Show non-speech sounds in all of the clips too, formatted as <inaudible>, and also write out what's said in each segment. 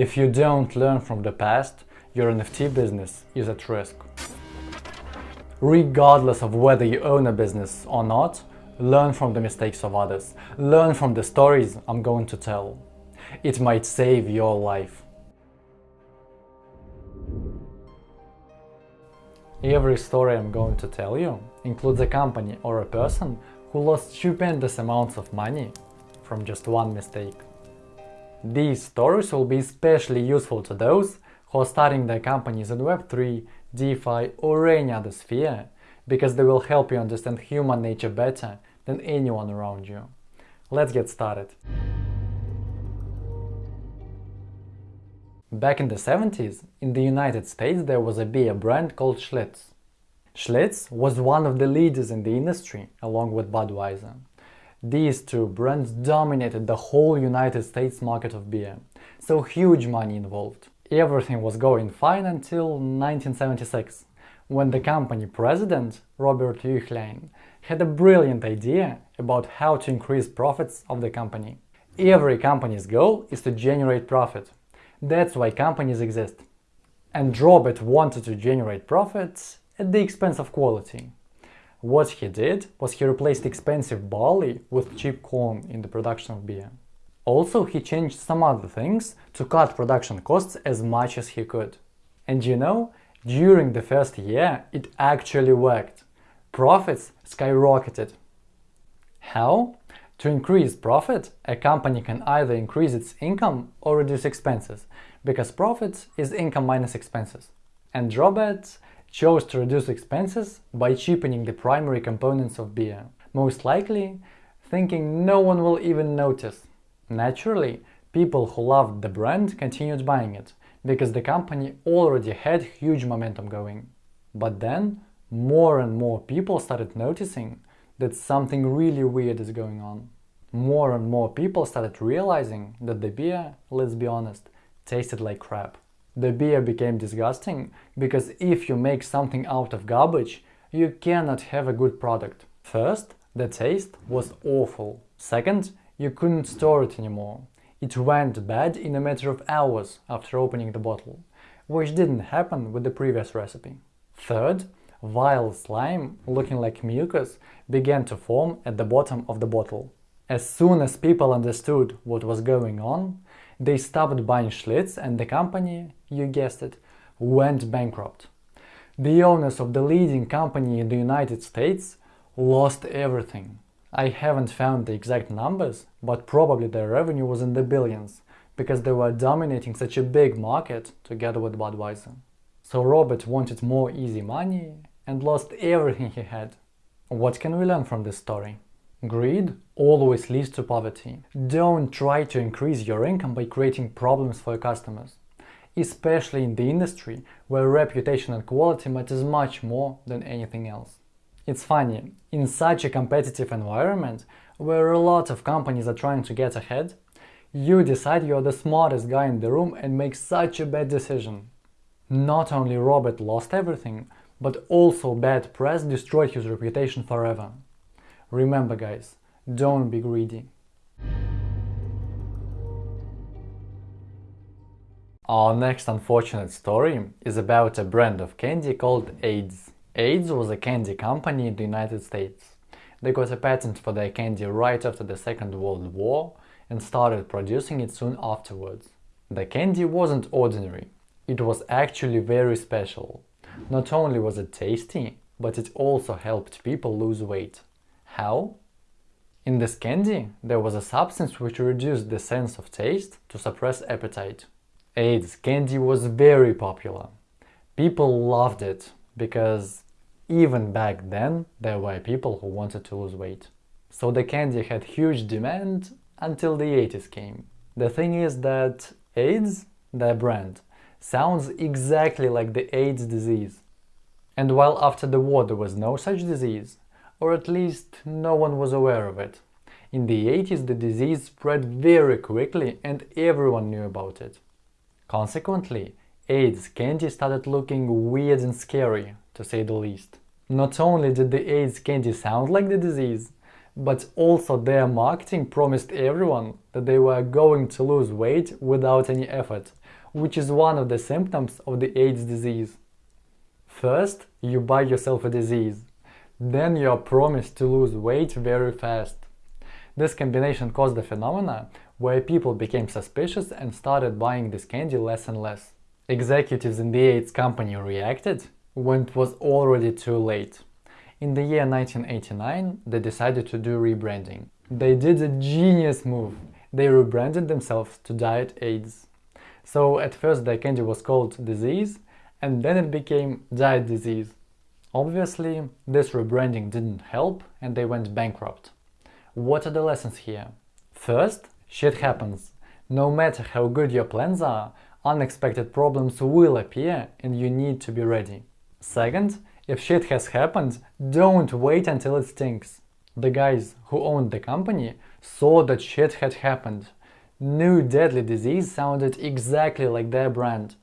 If you don't learn from the past, your NFT business is at risk. Regardless of whether you own a business or not, learn from the mistakes of others. Learn from the stories I'm going to tell. It might save your life. Every story I'm going to tell you includes a company or a person who lost stupendous amounts of money from just one mistake. These stories will be especially useful to those who are starting their companies in Web3, DeFi or any other sphere because they will help you understand human nature better than anyone around you. Let's get started. Back in the 70s, in the United States there was a beer brand called Schlitz. Schlitz was one of the leaders in the industry, along with Budweiser. These two brands dominated the whole United States market of beer, so huge money involved. Everything was going fine until 1976, when the company president, Robert Uihlein, had a brilliant idea about how to increase profits of the company. Every company's goal is to generate profit, that's why companies exist. And Robert wanted to generate profits at the expense of quality. What he did was he replaced expensive barley with cheap corn in the production of beer. Also, he changed some other things to cut production costs as much as he could. And you know, during the first year it actually worked. Profits skyrocketed. How? To increase profit, a company can either increase its income or reduce expenses, because profit is income minus expenses. And Robert chose to reduce expenses by cheapening the primary components of beer, most likely thinking no one will even notice. Naturally, people who loved the brand continued buying it, because the company already had huge momentum going. But then, more and more people started noticing that something really weird is going on. More and more people started realizing that the beer, let's be honest, tasted like crap. The beer became disgusting because if you make something out of garbage, you cannot have a good product. First, the taste was awful. Second, you couldn't store it anymore. It went bad in a matter of hours after opening the bottle, which didn't happen with the previous recipe. Third, vile slime, looking like mucus, began to form at the bottom of the bottle. As soon as people understood what was going on, they stopped buying Schlitz and the company, you guessed it, went bankrupt. The owners of the leading company in the United States lost everything. I haven't found the exact numbers, but probably their revenue was in the billions, because they were dominating such a big market together with Budweiser. So Robert wanted more easy money and lost everything he had. What can we learn from this story? Greed always leads to poverty. Don't try to increase your income by creating problems for your customers, especially in the industry where reputation and quality matters much more than anything else. It's funny, in such a competitive environment, where a lot of companies are trying to get ahead, you decide you're the smartest guy in the room and make such a bad decision. Not only Robert lost everything, but also bad press destroyed his reputation forever. Remember guys, don't be greedy. Our next unfortunate story is about a brand of candy called Ayds. Ayds was a candy company in the United States. They got a patent for their candy right after the Second World War and started producing it soon afterwards. The candy wasn't ordinary, it was actually very special. Not only was it tasty, but it also helped people lose weight. How? In this candy there was a substance which reduced the sense of taste to suppress appetite. Ayds candy was very popular. People loved it because even back then there were people who wanted to lose weight. So the candy had huge demand until the 80s came. The thing is that Ayds, their brand, sounds exactly like the AIDS disease. And while after the war there was no such disease, or at least no one was aware of it. In the 80s the disease spread very quickly and everyone knew about it. Consequently, Ayds candy started looking weird and scary, to say the least. Not only did the Ayds candy sound like the disease, but also their marketing promised everyone that they were going to lose weight without any effort, which is one of the symptoms of the AIDS disease. First, you buy yourself a disease, then you are promised to lose weight very fast. This combination caused a phenomena where people became suspicious and started buying this candy less and less. Executives in the Ayds company reacted when it was already too late. In the year 1989, they decided to do rebranding. They did a genius move. They rebranded themselves to Diet Ayds. So at first their candy was called Disease, and then it became Diet Disease. Obviously, this rebranding didn't help and they went bankrupt. What are the lessons here? First, shit happens. No matter how good your plans are, unexpected problems will appear and you need to be ready. Second, if shit has happened, don't wait until it stinks. The guys who owned the company saw that shit had happened. New deadly disease sounded exactly like their brand.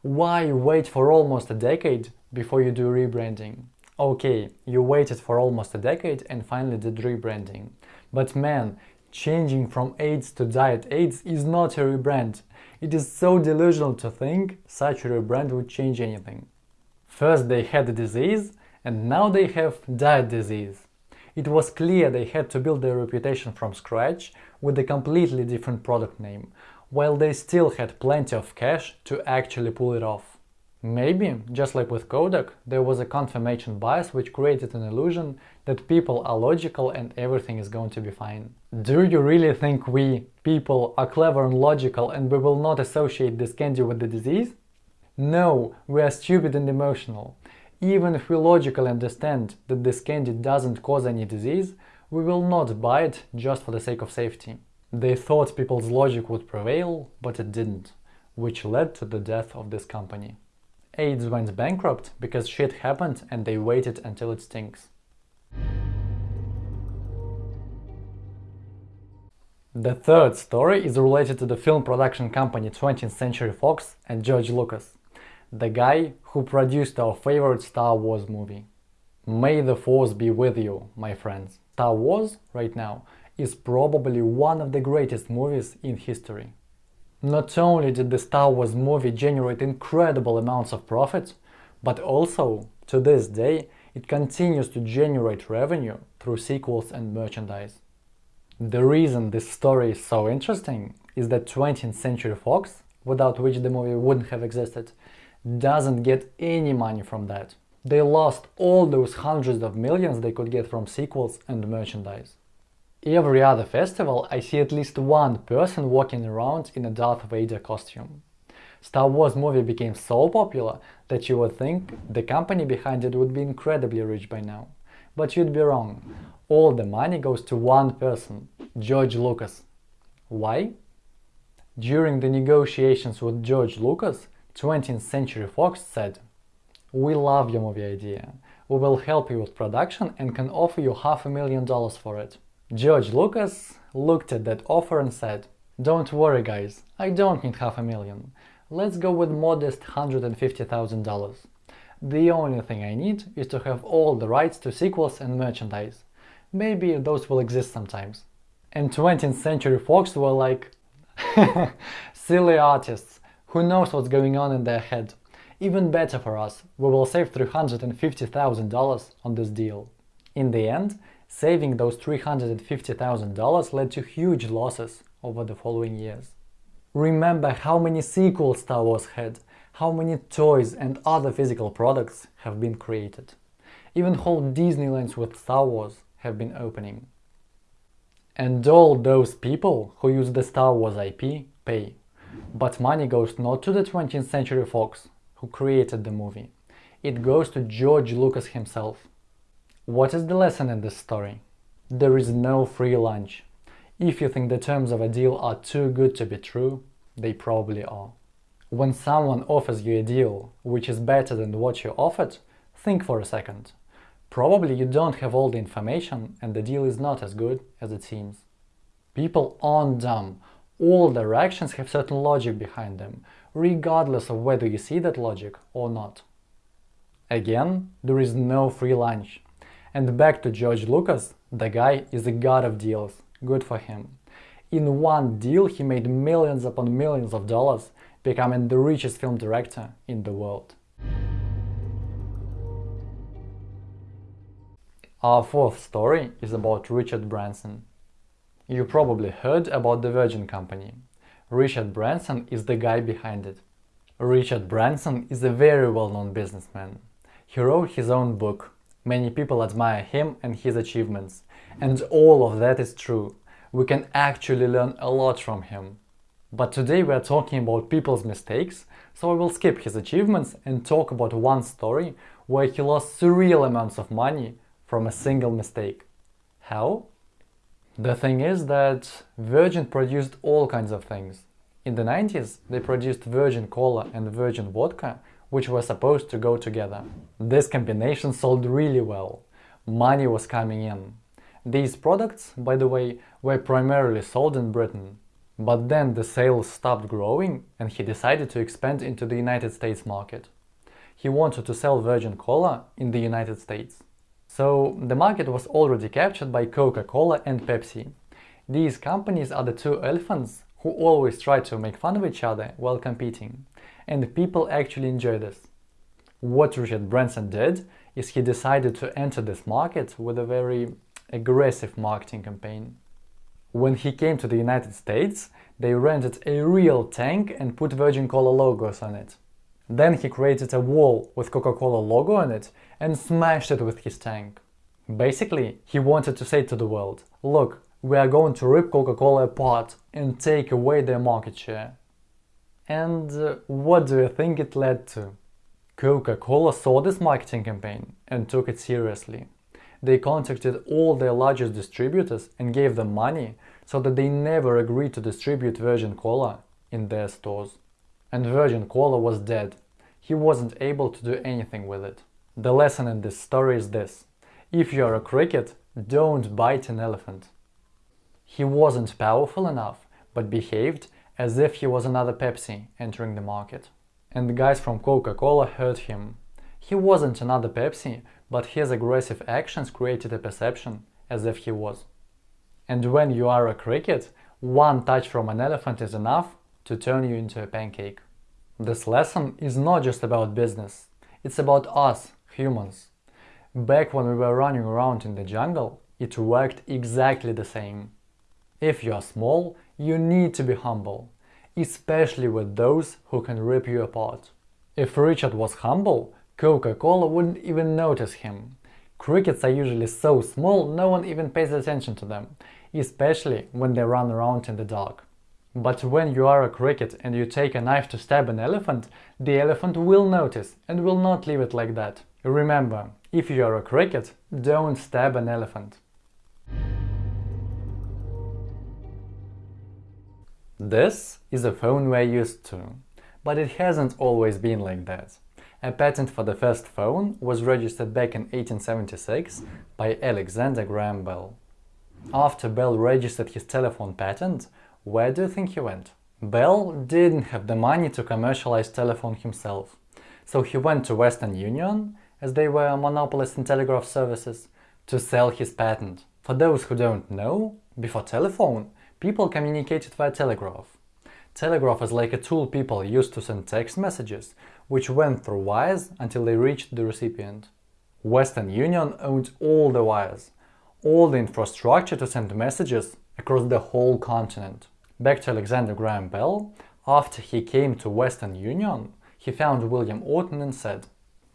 Why wait for almost a decade before you do rebranding? Okay, you waited for almost a decade and finally did rebranding. But man, changing from Ayds to Diet Ayds is not a rebrand. It is so delusional to think such a rebrand would change anything. First they had the disease, and now they have diet disease. It was clear they had to build their reputation from scratch with a completely different product name, while they still had plenty of cash to actually pull it off. Maybe, just like with Kodak, there was a confirmation bias which created an illusion that people are logical and everything is going to be fine. Do you really think we, people, are clever and logical and we will not associate this candy with the disease? No, we are stupid and emotional. Even if we logically understand that this candy doesn't cause any disease, we will not buy it just for the sake of safety. They thought people's logic would prevail, but it didn't, which led to the death of this company. Ayds went bankrupt because shit happened and they waited until it stinks. The third story is related to the film production company 20th Century Fox and George Lucas the guy who produced our favorite Star Wars movie. May the Force be with you, my friends. Star Wars, right now, is probably one of the greatest movies in history. Not only did the Star Wars movie generate incredible amounts of profit, but also, to this day, it continues to generate revenue through sequels and merchandise. The reason this story is so interesting is that 20th Century Fox, without which the movie wouldn't have existed, doesn't get any money from that. They lost all those hundreds of millions they could get from sequels and merchandise. Every other festival I see at least one person walking around in a Darth Vader costume. Star Wars movie became so popular that you would think the company behind it would be incredibly rich by now. But you'd be wrong. All the money goes to one person, George Lucas. Why? During the negotiations with George Lucas, 20th Century Fox said, We love your movie idea. We will help you with production and can offer you half a million dollars for it. George Lucas looked at that offer and said, Don't worry guys, I don't need half a million. Let's go with modest $150,000. The only thing I need is to have all the rights to sequels and merchandise. Maybe those will exist sometimes. And 20th Century Fox were like, <laughs> silly artists, who knows what's going on in their head? Even better for us, we will save $350,000 on this deal. In the end, saving those $350,000 led to huge losses over the following years. Remember how many sequels Star Wars had, how many toys and other physical products have been created. Even whole Disneylands with Star Wars have been opening. And all those people who use the Star Wars IP pay. But money goes not to the 20th Century Fox, who created the movie. It goes to George Lucas himself. What is the lesson in this story? There is no free lunch. If you think the terms of a deal are too good to be true, they probably are. When someone offers you a deal which is better than what you offered, think for a second. Probably you don't have all the information and the deal is not as good as it seems. People aren't dumb all their actions have certain logic behind them, regardless of whether you see that logic or not. Again, there is no free lunch. And back to George Lucas, The guy is a god of deals, good for him. In one deal he made millions upon millions of dollars, becoming the richest film director in the world. Our fourth story is about Richard Branson. You probably heard about the Virgin Company. Richard Branson is the guy behind it. Richard Branson is a very well-known businessman. He wrote his own book. Many people admire him and his achievements. And all of that is true. We can actually learn a lot from him. But today we are talking about people's mistakes, so I will skip his achievements and talk about one story where he lost surreal amounts of money from a single mistake. How? The thing is that Virgin produced all kinds of things. In the 90s, they produced Virgin Cola and Virgin Vodka, which were supposed to go together. This combination sold really well. Money was coming in. These products, by the way, were primarily sold in Britain. But then the sales stopped growing and he decided to expand into the United States market. He wanted to sell Virgin Cola in the United States. So the market was already captured by Coca-Cola and Pepsi. These companies are the two elephants who always try to make fun of each other while competing. And people actually enjoy this. What Richard Branson did is he decided to enter this market with a very aggressive marketing campaign. When he came to the United States, they rented a real tank and put Virgin Cola logos on it. Then he created a wall with Coca-Cola logo on it and smashed it with his tank. Basically, he wanted to say to the world, look, we are going to rip Coca-Cola apart and take away their market share. And uh, what do you think it led to? Coca-Cola saw this marketing campaign and took it seriously. They contacted all their largest distributors and gave them money so that they never agreed to distribute Virgin Cola in their stores. And Virgin Cola was dead he wasn't able to do anything with it. The lesson in this story is this. If you are a cricket, don't bite an elephant. He wasn't powerful enough, but behaved as if he was another Pepsi entering the market. And the guys from Coca-Cola heard him. He wasn't another Pepsi, but his aggressive actions created a perception as if he was. And when you are a cricket, one touch from an elephant is enough to turn you into a pancake. This lesson is not just about business, it's about us, humans. Back when we were running around in the jungle, it worked exactly the same. If you are small, you need to be humble, especially with those who can rip you apart. If Richard was humble, Coca-Cola wouldn't even notice him. Crickets are usually so small no one even pays attention to them, especially when they run around in the dark. But when you are a cricket and you take a knife to stab an elephant, the elephant will notice and will not leave it like that. Remember, if you are a cricket, don't stab an elephant. This is a phone we're used to, but it hasn't always been like that. A patent for the first phone was registered back in 1876 by Alexander Graham Bell. After Bell registered his telephone patent, where do you think he went? Bell didn't have the money to commercialize telephone himself, so he went to Western Union, as they were a monopolist in telegraph services, to sell his patent. For those who don't know, before telephone, people communicated via telegraph. Telegraph is like a tool people used to send text messages, which went through wires until they reached the recipient. Western Union owned all the wires, all the infrastructure to send messages across the whole continent. Back to Alexander Graham Bell, after he came to Western Union, he found William Orton and said,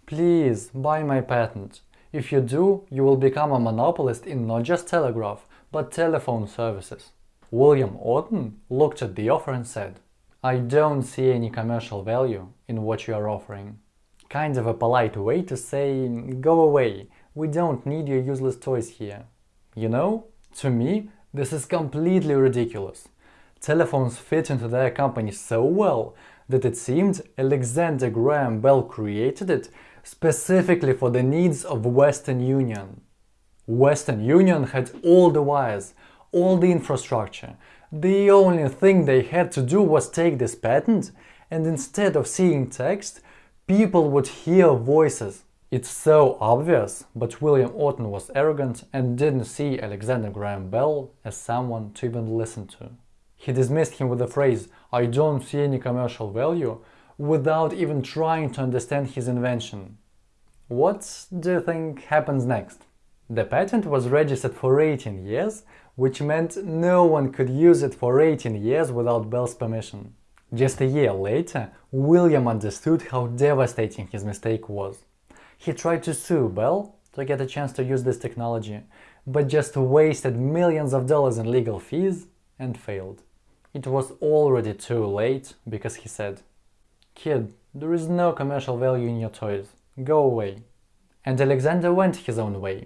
Please, buy my patent. If you do, you will become a monopolist in not just telegraph, but telephone services. William Orton looked at the offer and said, I don't see any commercial value in what you are offering. Kind of a polite way to say, go away, we don't need your useless toys here. You know, to me, this is completely ridiculous. Telephones fit into their company so well that it seemed Alexander Graham Bell created it specifically for the needs of Western Union. Western Union had all the wires, all the infrastructure. The only thing they had to do was take this patent and instead of seeing text, people would hear voices. It's so obvious, but William Orton was arrogant and didn't see Alexander Graham Bell as someone to even listen to. He dismissed him with the phrase, I don't see any commercial value, without even trying to understand his invention. What do you think happens next? The patent was registered for 18 years, which meant no one could use it for 18 years without Bell's permission. Just a year later, William understood how devastating his mistake was. He tried to sue Bell to get a chance to use this technology, but just wasted millions of dollars in legal fees and failed. It was already too late because he said, Kid, there is no commercial value in your toys. Go away. And Alexander went his own way.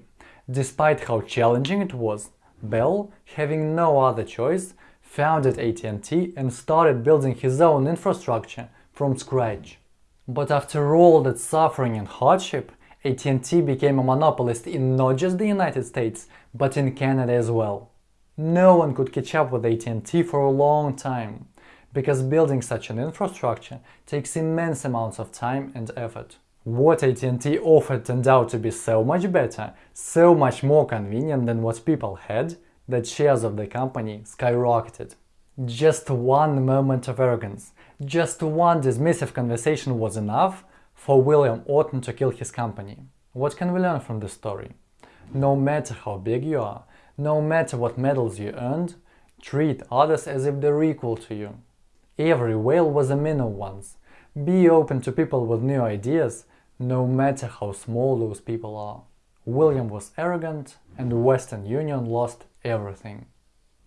Despite how challenging it was, Bell, having no other choice, founded AT&T and started building his own infrastructure from scratch. But after all that suffering and hardship, AT&T became a monopolist in not just the United States, but in Canada as well. No one could catch up with AT&T for a long time, because building such an infrastructure takes immense amounts of time and effort. What AT&T offered turned out to be so much better, so much more convenient than what people had, that shares of the company skyrocketed. Just one moment of arrogance, just one dismissive conversation was enough for William Orton to kill his company. What can we learn from this story? No matter how big you are, no matter what medals you earned, treat others as if they're equal to you. Every whale was a minnow once. Be open to people with new ideas, no matter how small those people are. William was arrogant and Western Union lost everything.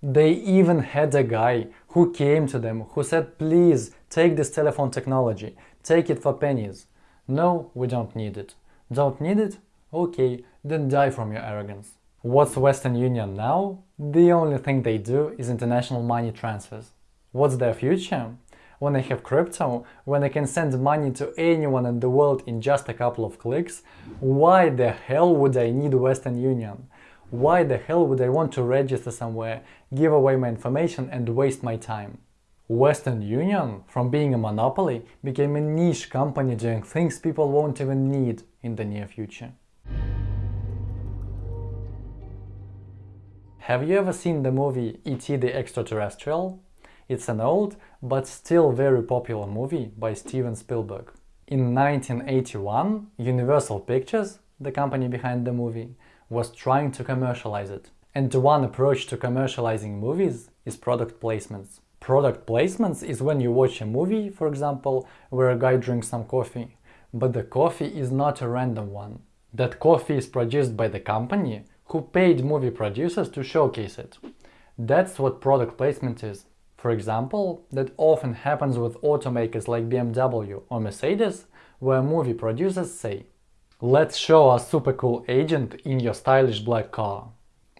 They even had a guy who came to them who said, please take this telephone technology, take it for pennies. No, we don't need it. Don't need it? Okay, then die from your arrogance. What's Western Union now? The only thing they do is international money transfers. What's their future? When I have crypto, when I can send money to anyone in the world in just a couple of clicks, why the hell would I need Western Union? Why the hell would I want to register somewhere, give away my information and waste my time? Western Union, from being a monopoly, became a niche company doing things people won't even need in the near future. Have you ever seen the movie E.T. the Extraterrestrial? It's an old, but still very popular movie by Steven Spielberg. In 1981, Universal Pictures, the company behind the movie, was trying to commercialize it. And one approach to commercializing movies is product placements. Product placements is when you watch a movie, for example, where a guy drinks some coffee, but the coffee is not a random one. That coffee is produced by the company who paid movie producers to showcase it. That's what product placement is. For example, that often happens with automakers like BMW or Mercedes, where movie producers say, Let's show a super cool agent in your stylish black car.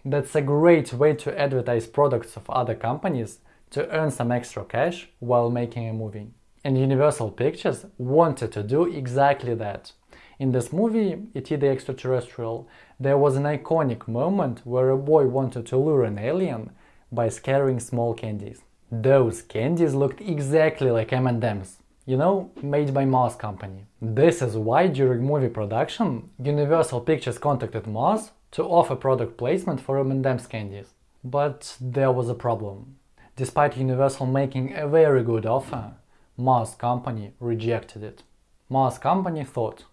That's a great way to advertise products of other companies to earn some extra cash while making a movie. And Universal Pictures wanted to do exactly that. In this movie, E.T. the Extraterrestrial, there was an iconic moment where a boy wanted to lure an alien by scattering small candies. Those candies looked exactly like M&M's, you know, made by Mars Company. This is why during movie production, Universal Pictures contacted Mars to offer product placement for M&M's candies. But there was a problem. Despite Universal making a very good offer, Mars Company rejected it. Mars Company thought,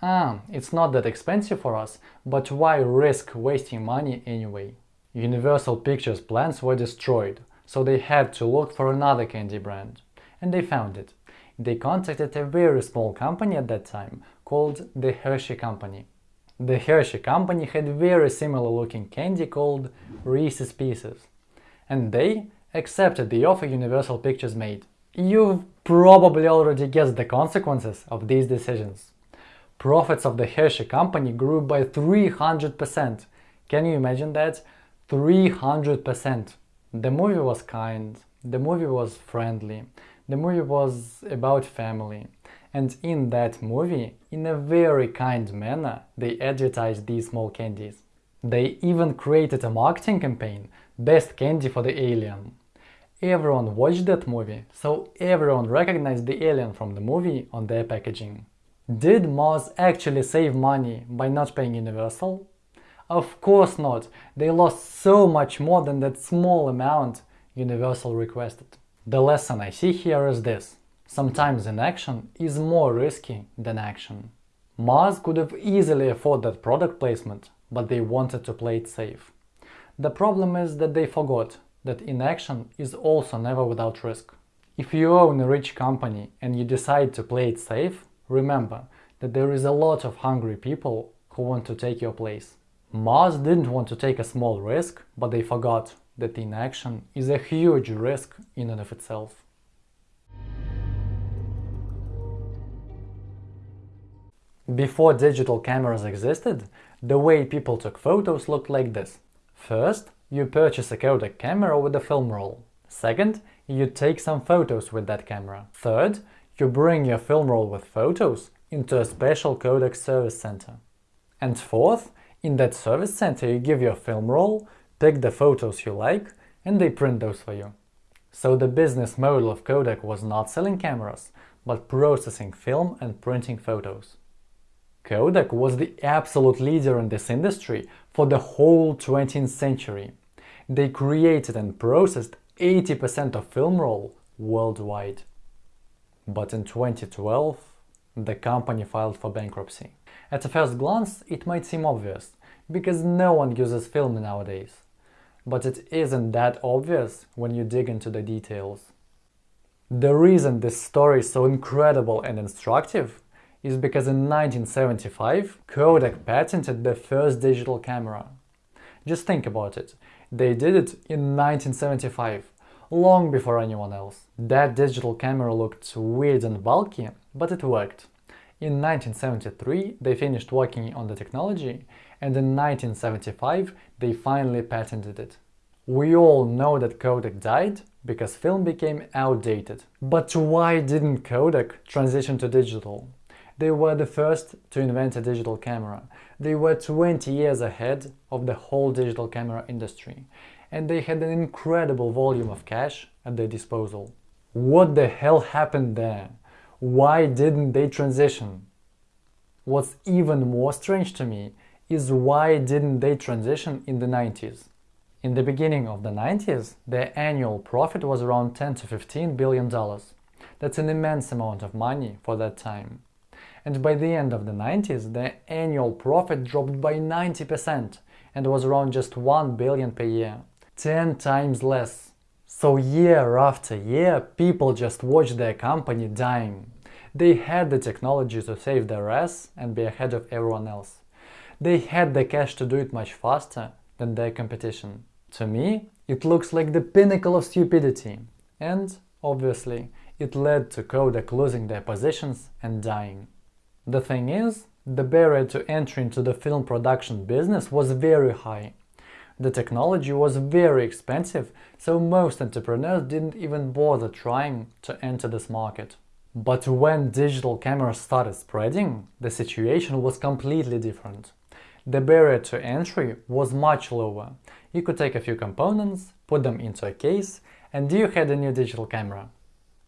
ah, it's not that expensive for us, but why risk wasting money anyway? Universal Pictures plans were destroyed, so they had to look for another candy brand. And they found it they contacted a very small company at that time called the Hershey Company. The Hershey Company had very similar looking candy called Reese's Pieces. And they accepted the offer Universal Pictures made. You've probably already guessed the consequences of these decisions. Profits of the Hershey Company grew by 300%. Can you imagine that? 300%. The movie was kind, the movie was friendly, the movie was about family, and in that movie, in a very kind manner, they advertised these small candies. They even created a marketing campaign, Best Candy for the Alien. Everyone watched that movie, so everyone recognized the alien from the movie on their packaging. Did Mars actually save money by not paying Universal? Of course not, they lost so much more than that small amount Universal requested. The lesson I see here is this. Sometimes inaction is more risky than action. Mars could have easily afforded that product placement, but they wanted to play it safe. The problem is that they forgot that inaction is also never without risk. If you own a rich company and you decide to play it safe, remember that there is a lot of hungry people who want to take your place. Mars didn't want to take a small risk, but they forgot that inaction is a huge risk in and of itself. Before digital cameras existed, the way people took photos looked like this. First, you purchase a Kodak camera with a film roll. Second, you take some photos with that camera. Third, you bring your film roll with photos into a special Kodak service center. And fourth, in that service center you give your film roll, pick the photos you like, and they print those for you. So the business model of Kodak was not selling cameras, but processing film and printing photos. Kodak was the absolute leader in this industry for the whole 20th century. They created and processed 80% of film roll worldwide. But in 2012, the company filed for bankruptcy. At a first glance, it might seem obvious, because no one uses film nowadays. But it isn't that obvious when you dig into the details. The reason this story is so incredible and instructive is because in 1975 Kodak patented the first digital camera. Just think about it, they did it in 1975, long before anyone else. That digital camera looked weird and bulky, but it worked. In 1973 they finished working on the technology and in 1975 they finally patented it. We all know that Kodak died because film became outdated. But why didn't Kodak transition to digital? They were the first to invent a digital camera. They were 20 years ahead of the whole digital camera industry and they had an incredible volume of cash at their disposal. What the hell happened there? Why didn't they transition? What's even more strange to me is why didn't they transition in the 90s? In the beginning of the 90s, their annual profit was around 10 to 15 billion dollars. That's an immense amount of money for that time. And by the end of the 90s, their annual profit dropped by 90% and was around just 1 billion per year, 10 times less. So year after year, people just watched their company dying. They had the technology to save their ass and be ahead of everyone else. They had the cash to do it much faster than their competition. To me, it looks like the pinnacle of stupidity. And, obviously, it led to Kodak losing their positions and dying. The thing is, the barrier to entry into the film production business was very high. The technology was very expensive, so most entrepreneurs didn't even bother trying to enter this market. But when digital cameras started spreading, the situation was completely different. The barrier to entry was much lower. You could take a few components, put them into a case, and you had a new digital camera.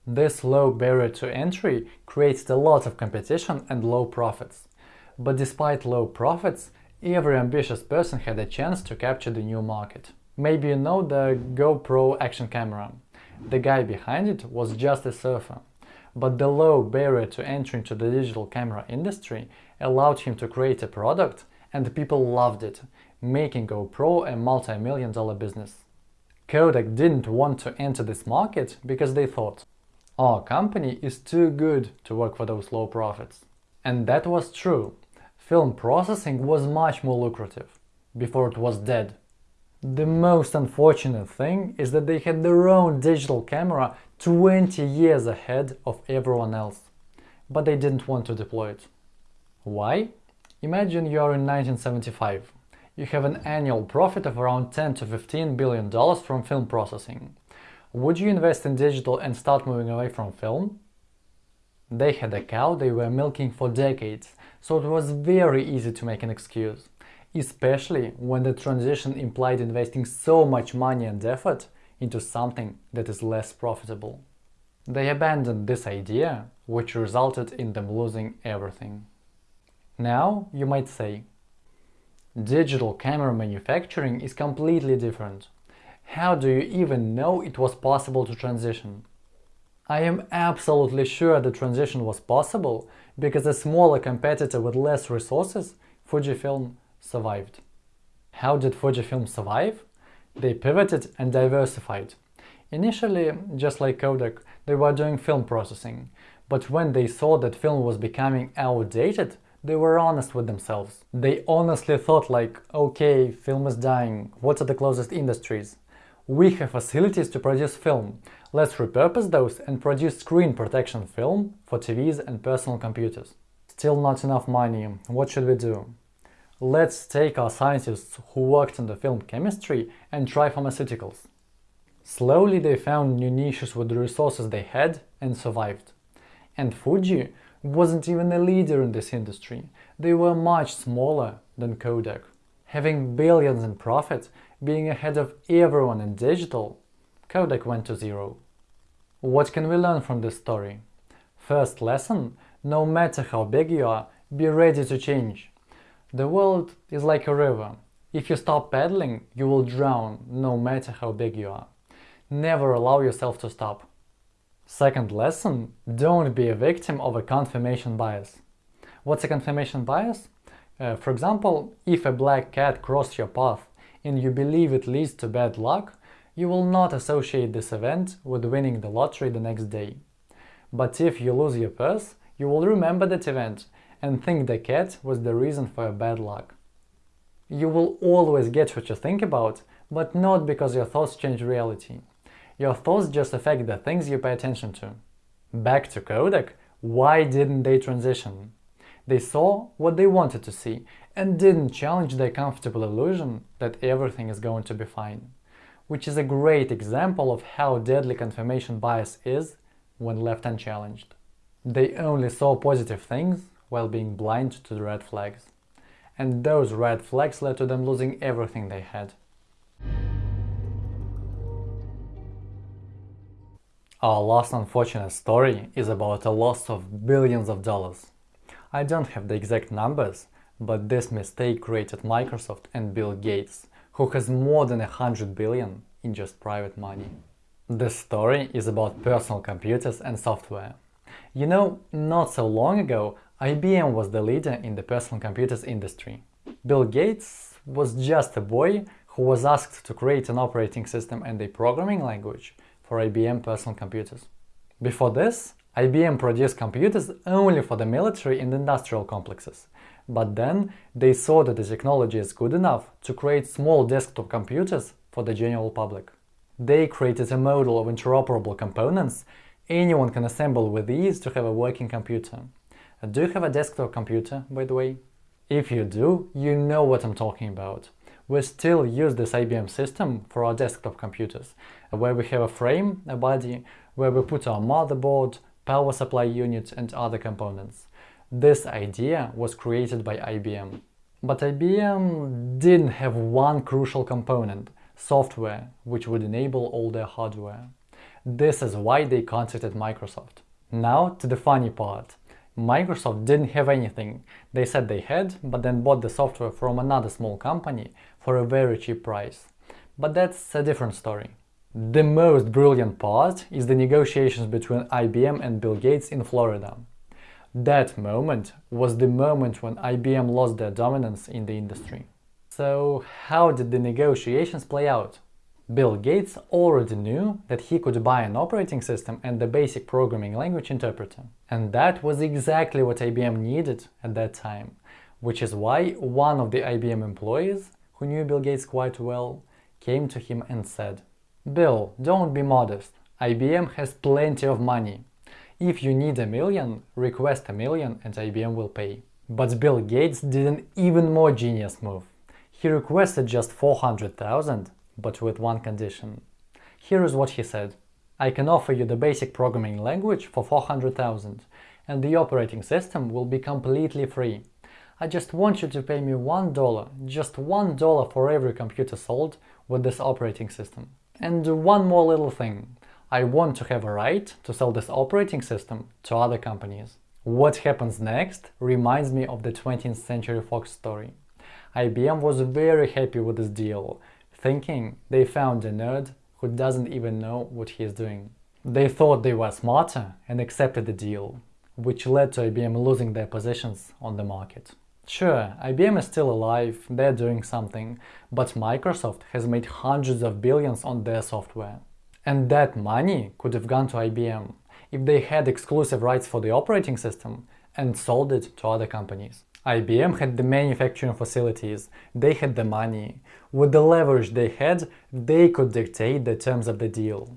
This low barrier to entry creates a lot of competition and low profits. But despite low profits, Every ambitious person had a chance to capture the new market. Maybe you know the GoPro action camera. The guy behind it was just a surfer. But the low barrier to entry into the digital camera industry allowed him to create a product and people loved it, making GoPro a multi-million dollar business. Kodak didn't want to enter this market because they thought, our company is too good to work for those low profits. And that was true film processing was much more lucrative, before it was dead. The most unfortunate thing is that they had their own digital camera 20 years ahead of everyone else, but they didn't want to deploy it. Why? Imagine you are in 1975. You have an annual profit of around 10 to 15 billion dollars from film processing. Would you invest in digital and start moving away from film? They had a cow they were milking for decades, so it was very easy to make an excuse, especially when the transition implied investing so much money and effort into something that is less profitable. They abandoned this idea which resulted in them losing everything. Now, you might say, digital camera manufacturing is completely different. How do you even know it was possible to transition? I am absolutely sure the transition was possible because a smaller competitor with less resources, Fujifilm, survived. How did Fujifilm survive? They pivoted and diversified. Initially, just like Kodak, they were doing film processing, but when they saw that film was becoming outdated, they were honest with themselves. They honestly thought like, okay, film is dying, what are the closest industries? We have facilities to produce film, let's repurpose those and produce screen protection film for TVs and personal computers. Still not enough money, what should we do? Let's take our scientists who worked in the film chemistry and try pharmaceuticals. Slowly they found new niches with the resources they had and survived. And Fuji wasn't even a leader in this industry, they were much smaller than Kodak. Having billions in profit, being ahead of everyone in digital, Kodak went to zero. What can we learn from this story? First lesson, no matter how big you are, be ready to change. The world is like a river. If you stop paddling, you will drown, no matter how big you are. Never allow yourself to stop. Second lesson, don't be a victim of a confirmation bias. What's a confirmation bias? Uh, for example, if a black cat crossed your path and you believe it leads to bad luck, you will not associate this event with winning the lottery the next day. But if you lose your purse, you will remember that event and think the cat was the reason for your bad luck. You will always get what you think about, but not because your thoughts change reality. Your thoughts just affect the things you pay attention to. Back to Kodak, why didn't they transition? They saw what they wanted to see and didn't challenge their comfortable illusion that everything is going to be fine, which is a great example of how deadly confirmation bias is when left unchallenged. They only saw positive things while being blind to the red flags. And those red flags led to them losing everything they had. Our last unfortunate story is about a loss of billions of dollars. I don't have the exact numbers, but this mistake created Microsoft and Bill Gates, who has more than a hundred billion in just private money. This story is about personal computers and software. You know, not so long ago IBM was the leader in the personal computers industry. Bill Gates was just a boy who was asked to create an operating system and a programming language for IBM personal computers. Before this, IBM produced computers only for the military and industrial complexes, but then they saw that the technology is good enough to create small desktop computers for the general public. They created a model of interoperable components anyone can assemble with ease to have a working computer. Uh, do you have a desktop computer, by the way? If you do, you know what I'm talking about. We still use this IBM system for our desktop computers, uh, where we have a frame, a body, where we put our motherboard, power supply unit and other components. This idea was created by IBM. But IBM didn't have one crucial component, software, which would enable all their hardware. This is why they contacted Microsoft. Now to the funny part. Microsoft didn't have anything. They said they had, but then bought the software from another small company for a very cheap price. But that's a different story. The most brilliant part is the negotiations between IBM and Bill Gates in Florida. That moment was the moment when IBM lost their dominance in the industry. So how did the negotiations play out? Bill Gates already knew that he could buy an operating system and the basic programming language interpreter. And that was exactly what IBM needed at that time, which is why one of the IBM employees, who knew Bill Gates quite well, came to him and said, Bill, don't be modest. IBM has plenty of money. If you need a million, request a million and IBM will pay. But Bill Gates did an even more genius move. He requested just 400,000 but with one condition. Here is what he said. I can offer you the basic programming language for 400,000 and the operating system will be completely free. I just want you to pay me $1, just $1 for every computer sold with this operating system. And one more little thing. I want to have a right to sell this operating system to other companies. What happens next reminds me of the 20th Century Fox story. IBM was very happy with this deal, thinking they found a nerd who doesn't even know what he is doing. They thought they were smarter and accepted the deal, which led to IBM losing their positions on the market. Sure, IBM is still alive, they're doing something, but Microsoft has made hundreds of billions on their software. And that money could have gone to IBM if they had exclusive rights for the operating system and sold it to other companies. IBM had the manufacturing facilities, they had the money. With the leverage they had, they could dictate the terms of the deal.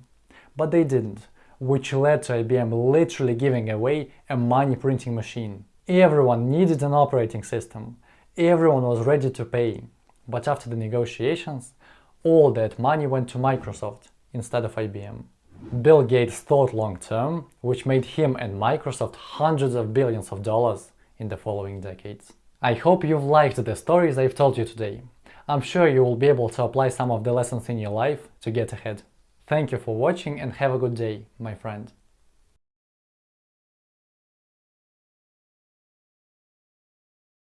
But they didn't, which led to IBM literally giving away a money printing machine. Everyone needed an operating system, everyone was ready to pay, but after the negotiations, all that money went to Microsoft instead of IBM. Bill Gates thought long term, which made him and Microsoft hundreds of billions of dollars in the following decades. I hope you've liked the stories I've told you today. I'm sure you will be able to apply some of the lessons in your life to get ahead. Thank you for watching and have a good day, my friend.